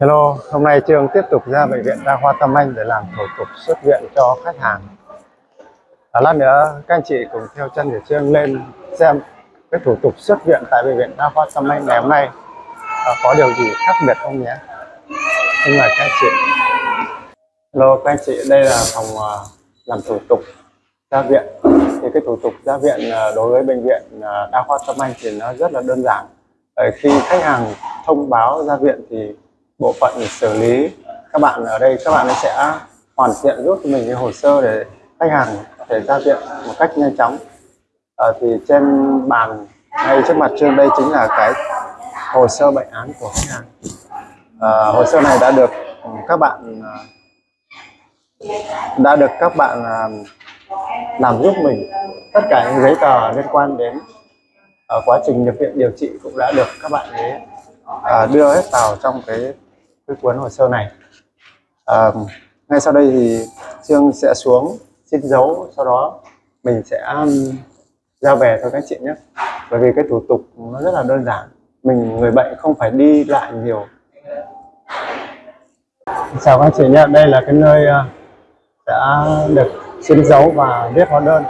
Hello, hôm nay Trương tiếp tục ra bệnh viện Đa khoa Tâm Anh để làm thủ tục xuất viện cho khách hàng. À, lát nữa các anh chị cùng theo chân của Trương lên xem cái thủ tục xuất viện tại bệnh viện Đa khoa Tâm Anh ngày hôm nay à, có điều gì khác biệt không nhé. Xin mời các anh chị. Hello các anh chị, đây là phòng uh, làm thủ tục ra viện. Thì cái thủ tục ra viện uh, đối với bệnh viện uh, Đa khoa Tâm Anh thì nó rất là đơn giản. Ở khi khách hàng thông báo ra viện thì bộ phận xử lý. Các bạn ở đây các bạn sẽ hoàn thiện giúp mình cái hồ sơ để khách hàng có thể giao diện một cách nhanh chóng. À, thì trên bàn ngay trước mặt trên đây chính là cái hồ sơ bệnh án của khách hàng. À, hồ sơ này đã được các bạn ờ, đã được các bạn làm giúp mình. Tất cả những giấy tờ liên quan đến uh, quá trình nhập viện điều trị cũng đã được các bạn ấy uh, đưa hết vào trong cái cái cuốn hồ sơ này. À, ngay sau đây thì Trương sẽ xuống xin dấu sau đó mình sẽ giao về cho các chị nhé. Bởi vì cái thủ tục nó rất là đơn giản. Mình người bệnh không phải đi lại nhiều. Chào các chị nhé. Đây là cái nơi ờ, đã được xin dấu và viết hóa đơn.